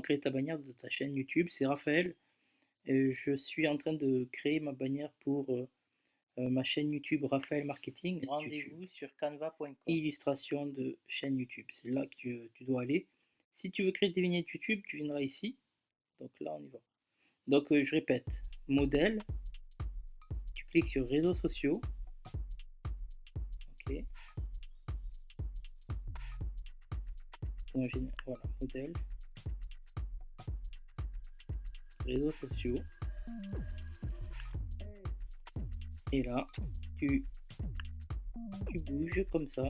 créer ta bannière de ta chaîne YouTube. C'est Raphaël. Et je suis en train de créer ma bannière pour euh, euh, ma chaîne YouTube Raphaël Marketing. Rendez-vous sur canva.com. Illustration de chaîne YouTube. C'est là que tu dois aller. Si tu veux créer des vignettes YouTube, tu viendras ici. Donc là, on y va. Donc euh, je répète, modèle. Tu cliques sur réseaux sociaux. Ok. Voilà, modèle réseaux sociaux. Et là, tu, bouges comme ça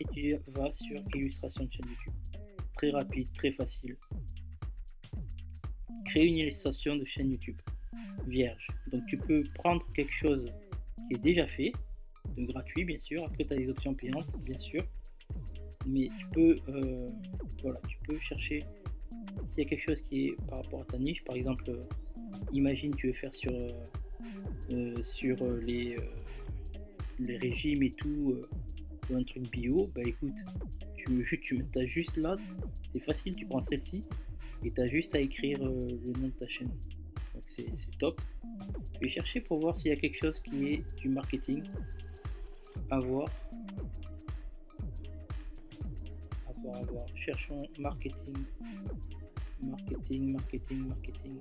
et tu vas sur illustration de chaîne YouTube. Très rapide, très facile. Créer une illustration de chaîne YouTube vierge. Donc tu peux prendre quelque chose qui est déjà fait, de gratuit bien sûr. Après tu as des options payantes bien sûr. Mais tu peux, euh, voilà, tu peux chercher s'il y a quelque chose qui est par rapport à ta niche, par exemple, euh, imagine tu veux faire sur, euh, euh, sur les, les régimes et tout, un truc bio, bah écoute, tu, tu as juste là, c'est facile, tu prends celle-ci et tu as juste à écrire le nom de ta chaîne. Donc c'est top. Je vais chercher pour voir s'il y a quelque chose qui est du marketing à voir. À voir, à voir. Cherchons marketing marketing, marketing, marketing.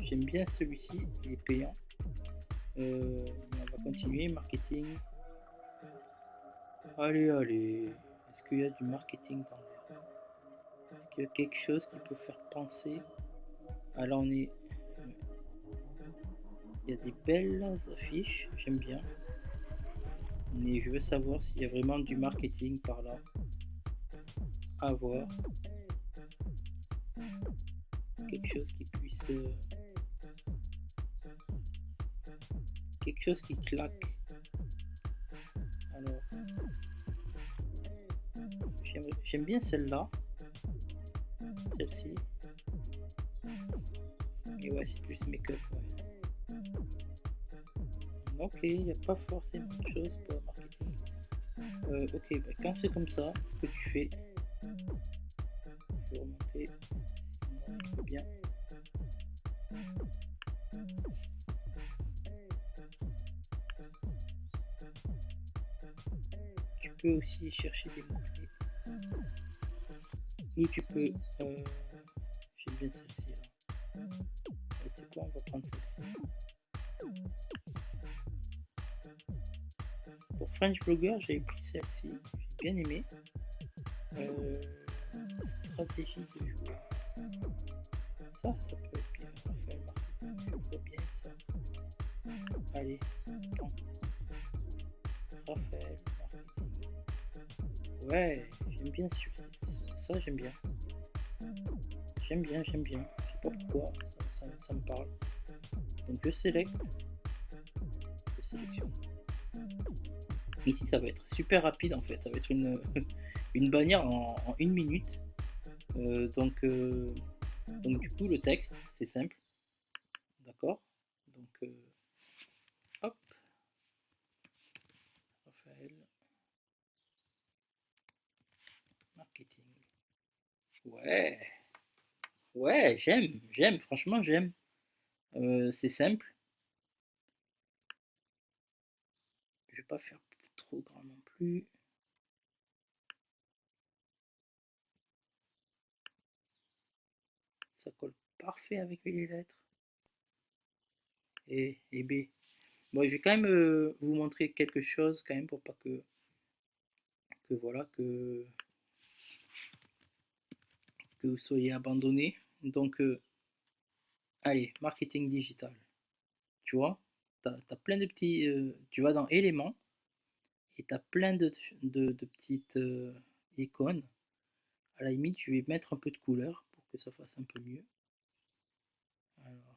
J'aime bien celui-ci, il est payant. Euh, on va continuer, marketing. Allez, allez. Est-ce qu'il y a du marketing dans l'air? Est-ce qu'il y a quelque chose qui peut faire penser? Alors on est... Il y a des belles affiches, j'aime bien. Mais je veux savoir s'il y a vraiment du marketing par là avoir quelque chose qui puisse euh, quelque chose qui claque. Alors j'aime bien celle-là. Celle-ci. Et ouais c'est plus make-up ok il n'y a pas forcément de choses pour marketing. Euh, ok bah, quand c'est comme ça ce que tu fais bien. Tu peux aussi chercher des mots-clés. Ou tu peux... Euh, J'aime bien celle-ci. C'est quoi On va prendre celle-ci. Pour French Blogger, j'ai pris celle-ci. J'ai bien aimé. Euh, stratégie de joueur. Ça, ça peut bien. Marketing, je vois bien ça. Allez. Raphaël. Ouais, j'aime bien ça, ça j'aime bien. J'aime bien, j'aime bien. Je sais pas ça, ça, ça me parle. Donc je sélecte. Je sélectionne. Ici, ça va être super rapide en fait. Ça va être une, une bannière en, en une minute. Euh, donc, euh, donc coup le texte c'est simple, d'accord? Donc euh, hop, Raphaël, marketing. Ouais, ouais, j'aime, j'aime, franchement j'aime. c'est simple. Je vais pas faire trop grand non plus. Colle parfait avec les lettres. Et, et B. Bon, je vais quand même euh, vous montrer quelque chose quand même pour pas que que voilà que que vous soyez abandonné. Donc euh, allez, marketing digital. Tu vois, tu as, plein de petits euh, tu vas dans éléments et tu as plein de, de, de petites icônes. À la limite, je vais mettre un peu de couleur que ça fasse un peu mieux. Alors,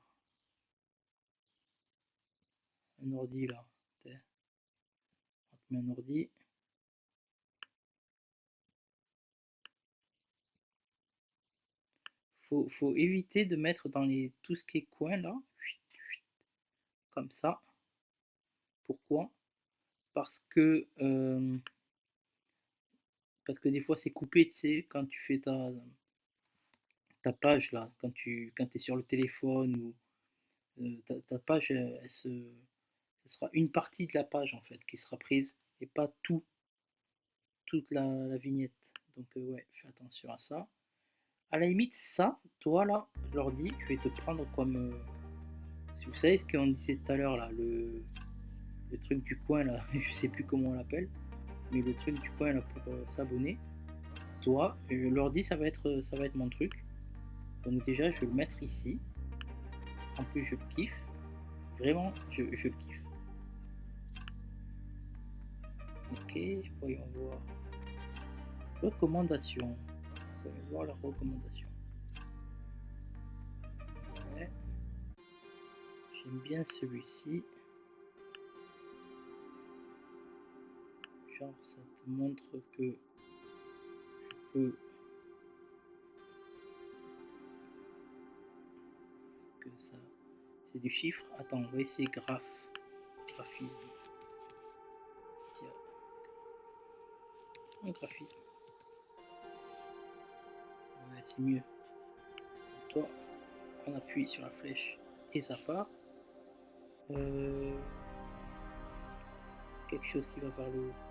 un ordi là. On met un ordi. Faut, faut éviter de mettre dans les tout ce qui est coin là. Comme ça. Pourquoi? Parce que euh, parce que des fois c'est coupé, tu sais, quand tu fais ta, ta page là, quand tu quand es sur le téléphone ou euh, ta, page, elle, se, ce sera une partie de la page en fait qui sera prise et pas tout, toute la, vignette. Donc euh, ouais, fais attention à ça. À la limite, ça, toi là, dis, je vais te prendre comme, euh, si vous savez ce qu'on disait tout à l'heure là, le, le truc du coin là, je sais plus comment on l'appelle, mais le truc du coin là pour s'abonner. Toi, dis ça va être ça va être mon truc. Donc déjà, je vais le mettre ici. En plus, je kiffe. Vraiment, je, je kiffe. Ok, voyons voir. Recommandation. Voyons voir la recommandation. J'aime bien celui-ci. Genre, ça te montre que je peux ça. C'est du chiffre. Attends, on va essayer graphe. Graphisme. Tiens. Graphisme. Ouais, c'est mieux. Toi, on appuie sur la flèche et ça part. Euh, quelque chose qui va vers le haut.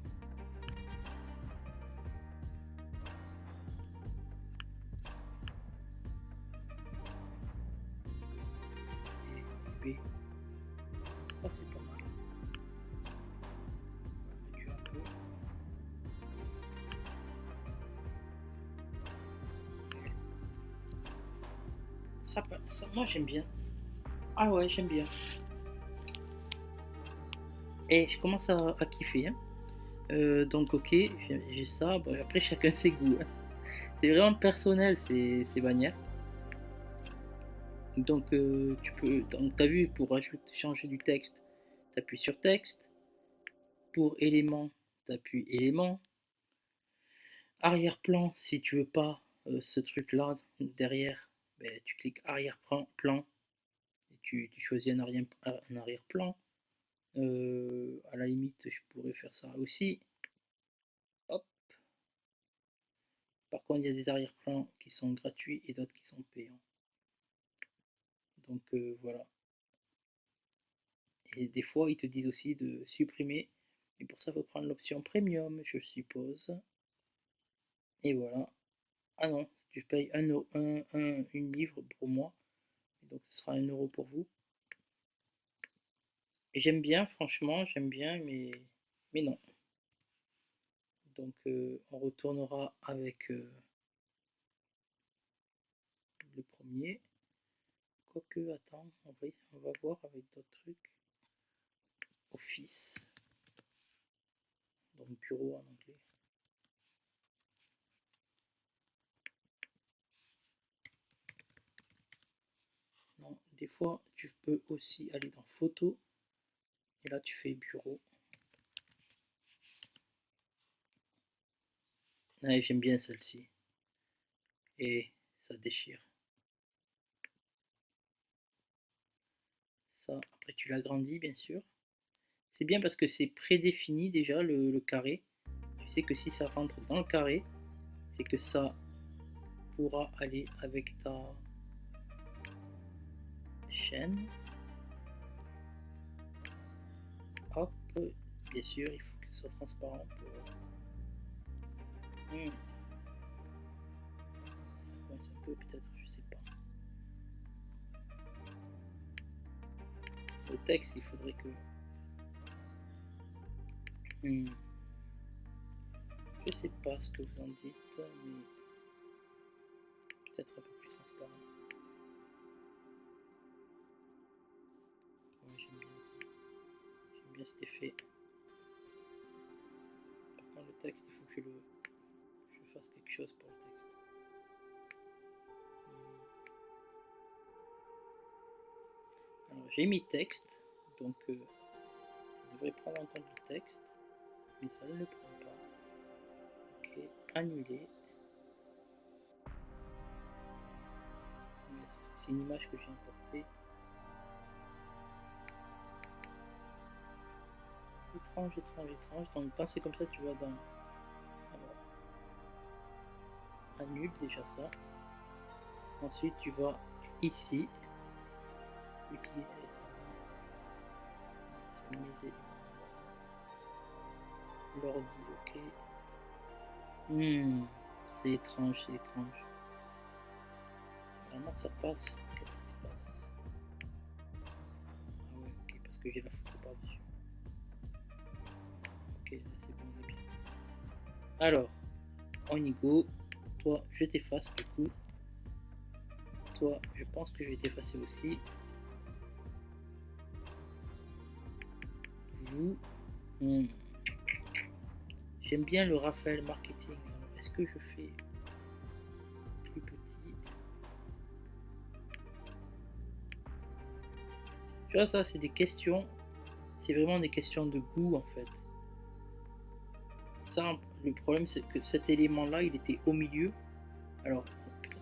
moi j'aime bien. Ah ouais, j'aime bien. Et je commence à, kiffer. Hein. Euh, donc ok, j'ai ça. après chacun ses goûts. Hein. C'est vraiment personnel ces, ces bannières. Donc euh, tu peux, donc t'as vu pour ajouter, changer du texte, t'appuies sur texte. Pour éléments, t'appuies éléments. Arrière-plan, si tu veux pas euh, ce truc là derrière, ben, tu cliques arrière-plan et tu, choisis un arrière-plan. Euh, à la limite, je pourrais faire ça aussi. Hop. Par contre, il y a des arrière-plans qui sont gratuits et d'autres qui sont payants. Donc euh, voilà. Et des fois, ils te disent aussi de supprimer. Et pour ça, il faut prendre l'option premium, je suppose. Et voilà. Ah non, un, un, un, une livre pour moi. donc ce sera un euro pour vous. J'aime bien, franchement, j'aime bien, mais, mais non. Donc euh, on retournera avec euh, le premier. Quoique, attends, on va, on va voir avec d'autres trucs. Office. Donc bureau en anglais. Des fois tu peux aussi aller dans photo. Et là tu fais bureau. J'aime bien celle-ci. Et ça déchire. Ça après tu l'agrandis bien sûr. C'est bien parce que c'est prédéfini déjà le carré. Tu sais que si ça rentre dans le carré c'est que ça pourra aller avec ta chaîne. Hop, bien sûr, il faut ce soit transparent. Hmm. Ça coince un peu peut-être, je sais pas. Le texte, il faudrait que... Hmm. Je sais pas ce que vous en dites, mais peut-être un peu bien cet effet. Par contre, le texte, il faut que je, le, fasse quelque chose pour le texte. Hmm. Alors, j'ai mis texte, donc euh, je devrais prendre en compte le texte, mais ça ne le prend pas. Ok, annuler. C'est une image que j'ai importée. Étrange, étrange, étrange. Donc quand c'est comme ça, tu vas dans... Alors, déjà ça. Ensuite, tu vas ici. Utiliser. L'ordi, ok. Hmm, c'est étrange, c'est étrange. Normalement, ça passe. Qu'est-ce se passe Ah ok, parce que j'ai la photo par-dessus. Alors, on y go. Toi, je t'efface du coup. Toi, je pense que je vais t'effacer aussi. Vous. hmm. J'aime bien le Raphaël Marketing. Est-ce que je fais plus petit? Tu vois, ça, c'est des questions. C'est vraiment des questions de goût en fait. Ça, le problème, c'est que cet élément-là, il était au milieu. Alors,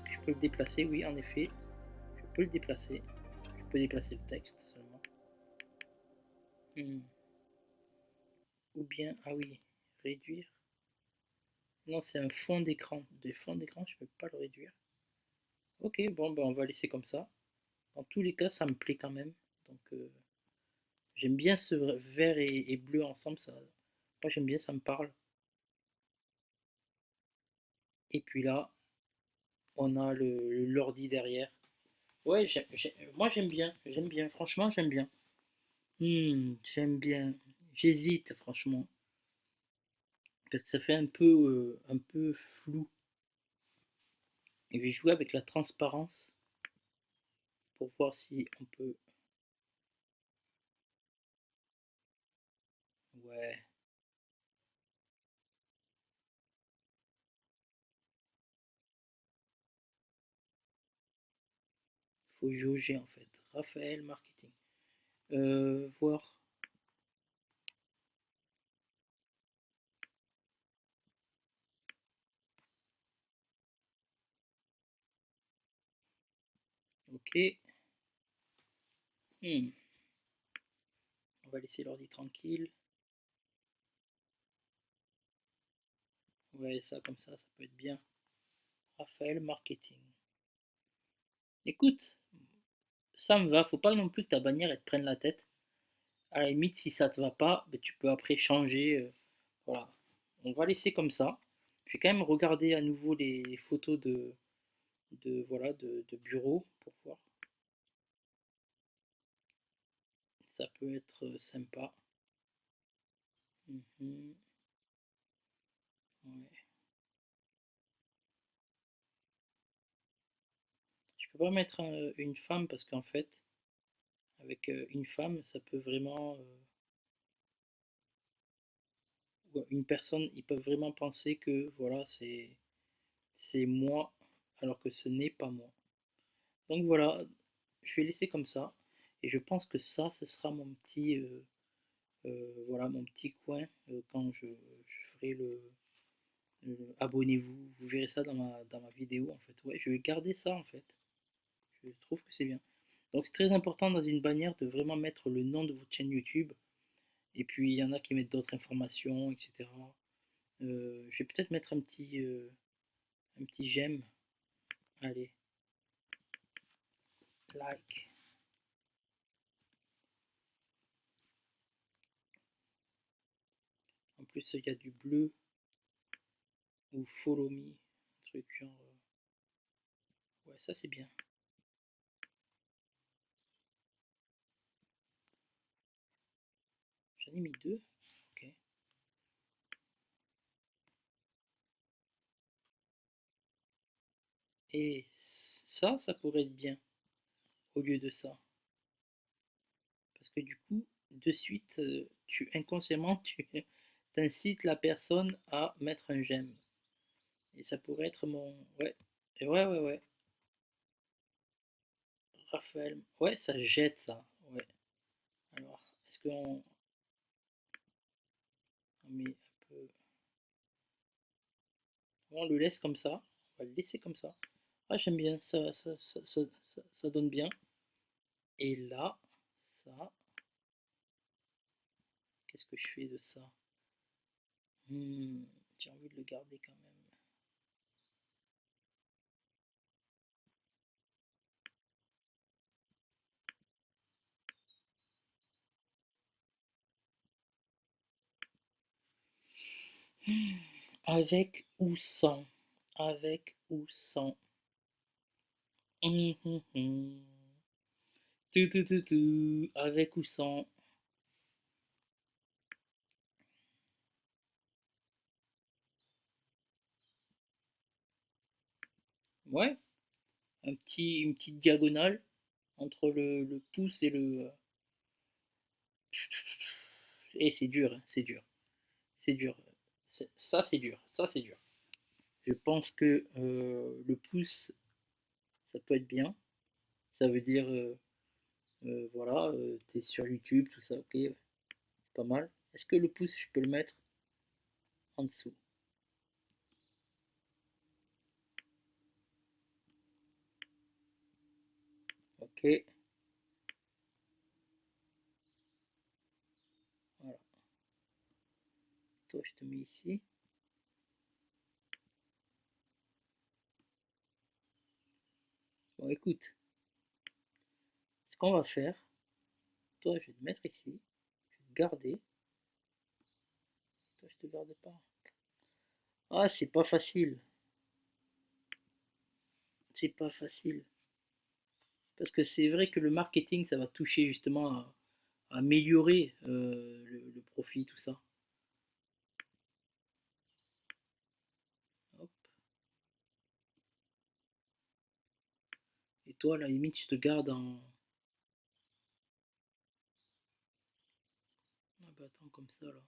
je peux le déplacer, oui, en effet. Je peux le déplacer. Je peux déplacer le texte seulement. Hmm. Ou bien, ah oui, réduire. Non, c'est un fond d'écran. Des fonds d'écran, je peux pas le réduire. Ok, bon, ben on va laisser comme ça. Dans tous les cas, ça me plaît quand même. Donc, euh, j'aime bien ce vert et, et bleu ensemble. Ça, moi, j'aime bien, ça me parle. Et puis là, on a le l'ordi derrière. Ouais, moi j'aime bien, j'aime bien, franchement j'aime bien. Hmm, j'aime bien. J'hésite franchement. Parce que ça fait un peu, euh, un peu flou. Et je vais jouer avec la transparence pour voir si on peut... Ouais. Faut jauger en fait. Raphaël Marketing. Euh, voir. Ok. Hmm. On va laisser l'ordi tranquille. Ouais, ça comme ça, ça peut être bien. Raphaël Marketing. Écoute, ça me va. Faut pas non plus que ta bannière te prenne la tête. À la limite, si ça te va pas, ben, tu peux après changer. euh, voilà. On va laisser comme ça. Je vais quand même regarder à nouveau les, photos de, de, voilà, de, de bureau pour voir. Ça peut être euh, sympa. Mhm. Ouais. Je peux mettre euh, une femme parce qu'en fait, avec euh, une femme, ça peut vraiment... euh, une personne, ils peuvent vraiment penser que voilà, c'est c'est moi, alors que ce n'est pas moi. Donc voilà, je vais laisser comme ça. Et je pense que ça, ce sera mon petit, euh, voilà, mon petit coin quand je, je ferai le, le- abonnez-vous. Vous verrez ça dans ma, dans ma vidéo en fait. Ouais, je vais garder ça en fait. Je trouve que c'est bien. Donc c'est très important dans une bannière de vraiment mettre le nom de votre chaîne YouTube. Et puis il y en a qui mettent d'autres informations, etc. Euh, je vais peut-être mettre un petit, euh, un petit j'aime. Allez, like. En plus, il y a du bleu ou follow me, un truc genre. euh, Ouais, ça c'est bien. Mis deux. Ok. Et ça, ça pourrait être bien au lieu de ça. Parce que du coup, de suite, euh, tu inconsciemment, tu incites la personne à mettre un j'aime. Et ça pourrait être mon... Ouais, ouais, ouais, ouais. Raphaël, ouais, ça jette ça, ouais. Alors, est-ce qu'on on met un peu... On le laisse comme ça, on va le laisser comme ça. Ah, j'aime bien, ça ça, ça, ça, ça, donne bien. Et là, ça, qu'est-ce que je fais de ça? Hmm, J'ai envie de le garder quand même. Avec ou sans? Avec ou sans? Hum, hum, hum. Tout, tout, tout, tout. Avec ou sans? Ouais, un petit, une petite diagonale entre le, pouce et le... Et c'est dur, hein, c'est dur. C'est dur ça c'est dur, ça c'est dur. Je pense que euh, le pouce, ça peut être bien. Ça veut dire, euh, euh, voilà, tu es sur YouTube, tout ça, ok, pas mal. Est-ce que le pouce, je peux le mettre en dessous? Ok. Toi, je te mets ici. Bon, écoute. Ce qu'on va faire, toi, je vais te mettre ici. Je vais te garder. Toi, je te garde pas. Ah, c'est pas facile. C'est pas facile. Parce que c'est vrai que le marketing, ça va toucher justement à, améliorer euh, le profit, tout ça. Toi, la limite, je te garde en... Ah bah attends, comme ça, là.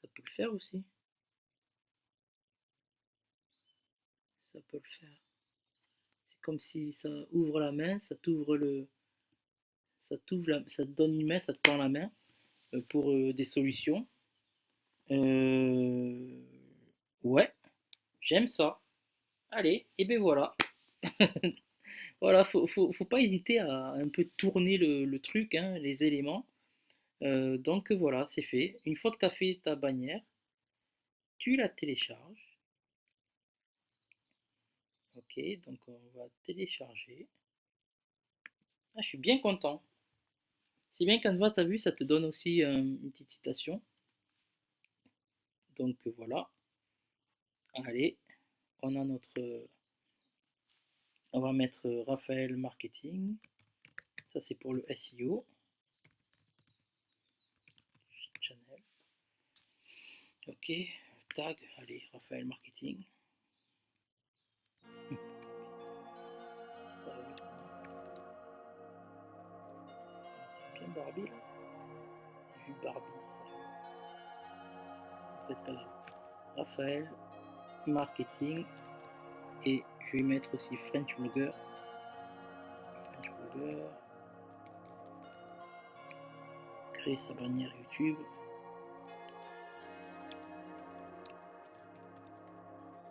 Ça peut le faire aussi. Ça peut le faire. C'est comme si ça ouvre la main, ça t'ouvre le... Ça t'ouvre la... ça te donne une main, ça te tend la main euh, pour euh, des solutions. Euh... Ouais, j'aime ça. Allez, et ben voilà. Voilà, faut, faut, pas hésiter à un peu tourner le, truc, hein, les éléments. Euh, donc voilà, c'est fait. Une fois que tu as fait ta bannière, tu la télécharges. Ok, donc on va télécharger. Ah, je suis bien content. Si bien Canva, tu as vu, ça te donne aussi euh, une petite citation. Donc voilà. Allez, on a notre on va mettre euh, Raphaël Marketing. Ça, c'est pour le SEO. Channel. Ok. Tag. Allez, Raphaël Marketing. Bien Barbie là. Vu Barbie. Grave. Raphaël Marketing et je vais mettre aussi French Blogger. French. Créer sa bannière YouTube.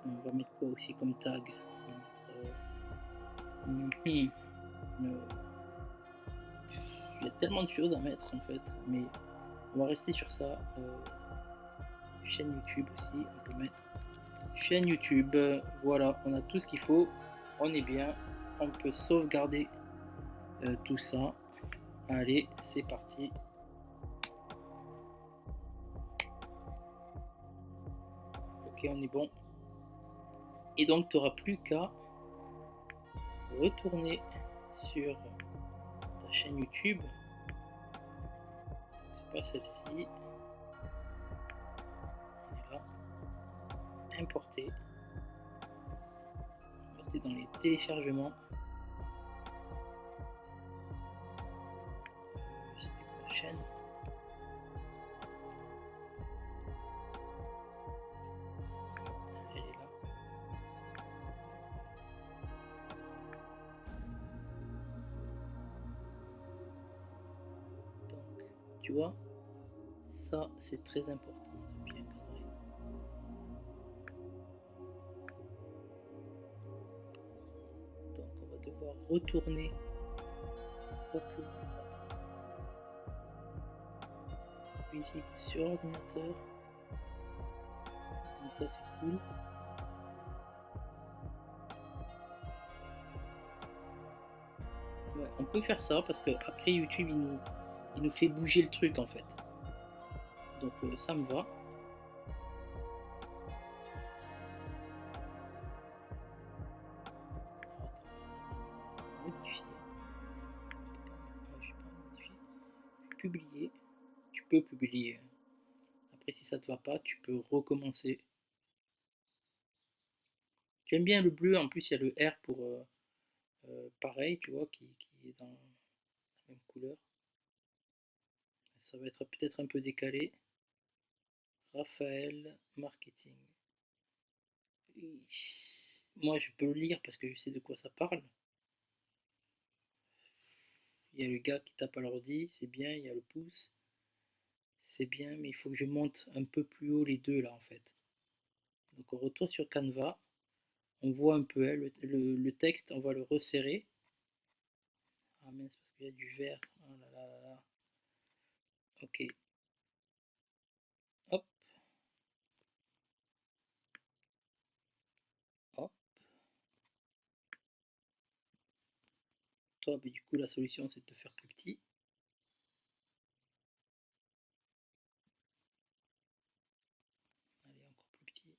On va mettre quoi aussi comme tag? Euh, mhm. Il y a tellement de choses à mettre en fait, mais on va rester sur ça. Euh, chaîne YouTube aussi, on peut mettre chaîne YouTube. Voilà, on a tout ce qu'il faut. On est bien. On peut sauvegarder euh, tout ça. Allez, c'est parti. Ok, on est bon. Et donc, tu n'auras plus qu'à retourner sur ta chaîne YouTube. C'est pas celle-ci. importer. Importer dans les téléchargements. Prochaine. Elle est là. Donc, tu vois, ça c'est très important. Retourner visible sur ordinateur. Donc ça c'est cool. Ouais, on peut faire ça parce que après YouTube il nous, il nous fait bouger le truc en fait. Donc euh, ça me va. Tu peux recommencer. J'aime bien le bleu, en plus il y a le R pour euh, euh, pareil, tu vois, qui, qui est dans la même couleur. Ça va être peut-être un peu décalé. Raphaël Marketing. Moi, je peux le lire parce que je sais de quoi ça parle. Il y a le gars qui tape à l'ordi, c'est bien. Il y a le pouce, c'est bien. Mais il faut que je monte un peu plus haut les deux là en fait. Donc on retourne sur Canva. On voit un peu hein, le, le, texte, on va le resserrer. Ah mince, parce qu'il y a du vert. Oh là là là là. Ok, toi, du coup, la solution, c'est de te faire plus petit. Allez, encore plus petit.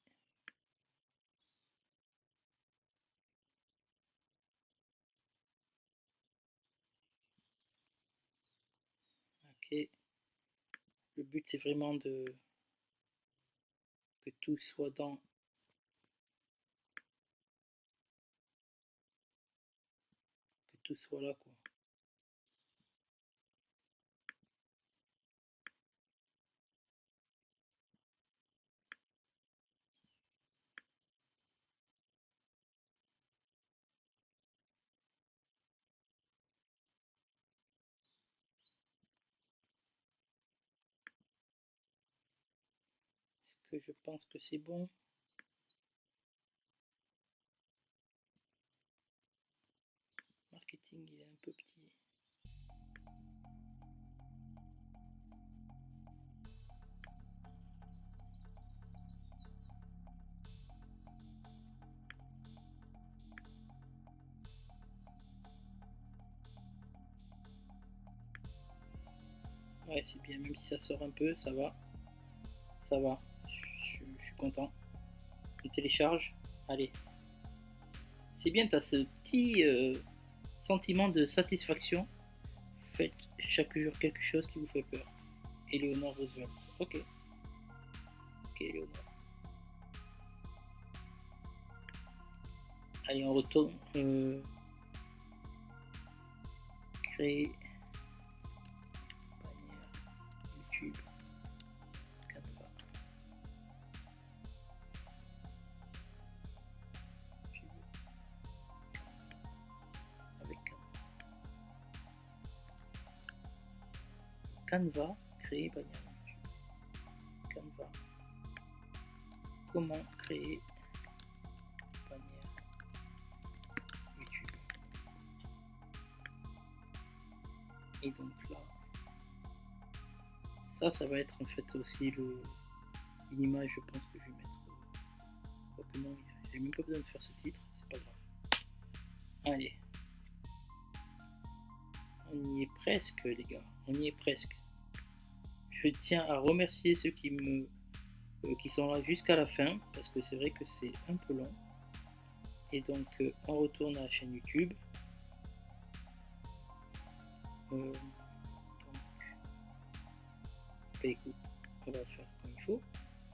Le but, c'est vraiment de que tout soit dans tout soit là quoi. Est-ce que je pense que c'est bon il est un peu petit. Ouais, c'est bien, même si ça sort un peu, ça va. Ça va. Content. On télécharge. Allez. C'est bien, tu as ce petit... Euh, Sentiment de satisfaction. Faites chaque jour quelque chose qui vous fait peur. Eleonore Roosevelt. Ok. Ok, Eleonore. Allez, on retourne. Euh, créer Canva, créer bannière. Canva. Comment créer bannière YouTube. Et donc là, ça, ça va être en fait aussi le une image, je pense que je vais mettre. Euh, non, j'ai même pas besoin de faire ce titre, c'est pas grave. Allez. On y est presque, les gars. On y est presque je tiens à remercier ceux qui me euh, qui sont là jusqu'à la fin parce que c'est vrai que c'est un peu long. Et donc euh, on retourne à la chaîne youtube. Euh, bah, écoute on va faire comme il faut.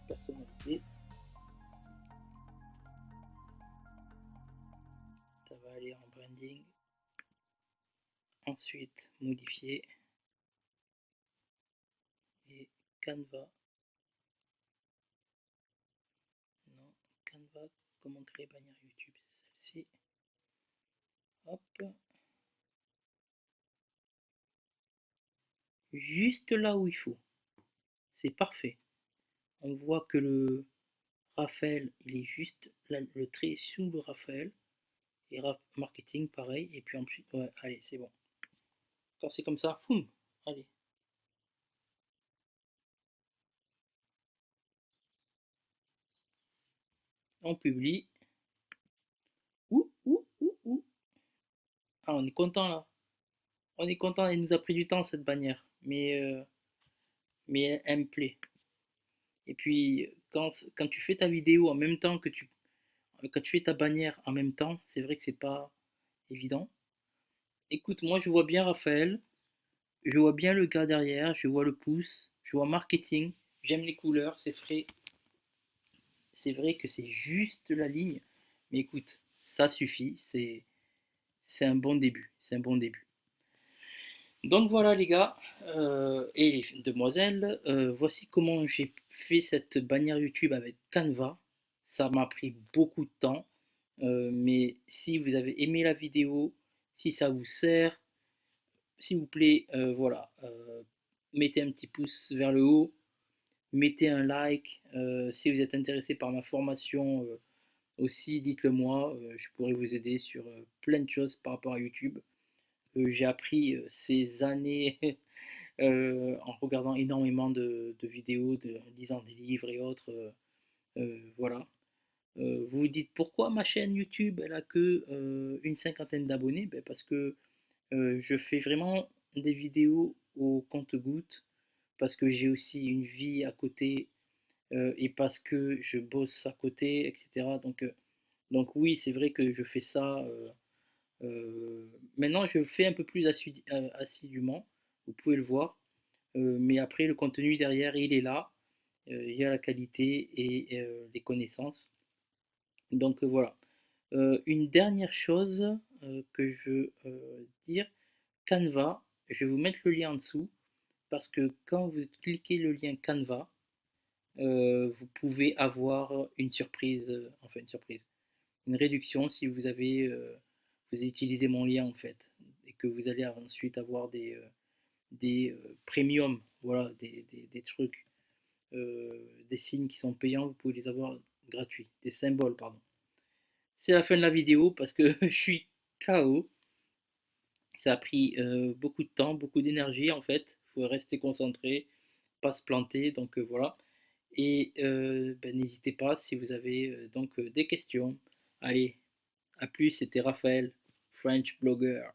Personnaliser ça va aller en branding. Ensuite modifier Canva. Non, Canva, comment créer bannière YouTube, celle-ci. Hop. juste là où il faut. C'est parfait. On voit que le Raphaël, il est juste le trait sous le Raphaël. Et marketing, pareil. Et puis ensuite, ouais, allez, c'est bon. Quand c'est comme ça, boum, allez. On publie. Ouh, ouh, ouh, ouh. Ah, on est content là. On est content, elle nous a pris du temps cette bannière. Mais, euh, mais elle me plaît. Et puis, quand, quand tu fais ta vidéo en même temps que tu quand tu fais ta bannière en même temps, c'est vrai que c'est pas évident. Écoute, moi je vois bien Raphaël, je vois bien le gars derrière, je vois le pouce, je vois marketing, j'aime les couleurs, c'est frais. C'est vrai que c'est juste la ligne, mais écoute, ça suffit, c'est un bon début, c'est un bon début. Donc voilà les gars euh, et les demoiselles, euh, voici comment j'ai fait cette bannière YouTube avec Canva. Ça m'a pris beaucoup de temps, euh, mais si vous avez aimé la vidéo, si ça vous sert, s'il vous plaît, voilà, mettez un petit pouce vers le haut, mettez un like. si vous êtes intéressé par ma formation aussi, dites-le moi, je pourrais vous aider sur plein de choses par rapport à YouTube. J'ai appris ces années en regardant énormément de, vidéos, de, lisant des livres et autres. voilà. Euh, vous vous dites pourquoi ma chaîne YouTube elle a que euh, une cinquantaine d'abonnés? Ben Parce que euh, je fais vraiment des vidéos au compte-goutte, parce que j'ai aussi une vie à côté et parce que je bosse à côté, etc. Donc, donc oui, c'est vrai que je fais ça. maintenant, je fais un peu plus assidûment, vous pouvez le voir. mais après, le contenu derrière, il est là. il y a la qualité et les connaissances. Donc voilà. Une dernière chose que je veux dire, Canva, je vais vous mettre le lien en dessous parce que quand vous cliquez le lien Canva, vous pouvez avoir une surprise, enfin une surprise, une réduction si vous avez, vous avez utilisé mon lien en fait, et que vous allez ensuite avoir des, des premiums, voilà, des, des trucs, des signes qui sont payants, vous pouvez les avoir gratuits, des symboles, pardon. C'est la fin de la vidéo parce que je suis KO. Ça a pris euh, beaucoup de temps, beaucoup d'énergie en fait. Faut rester concentré, pas se planter. Donc euh, voilà. Et euh, ben, n'hésitez pas si vous avez donc des questions. Allez, à plus, c'était Raphaël, French Blogger.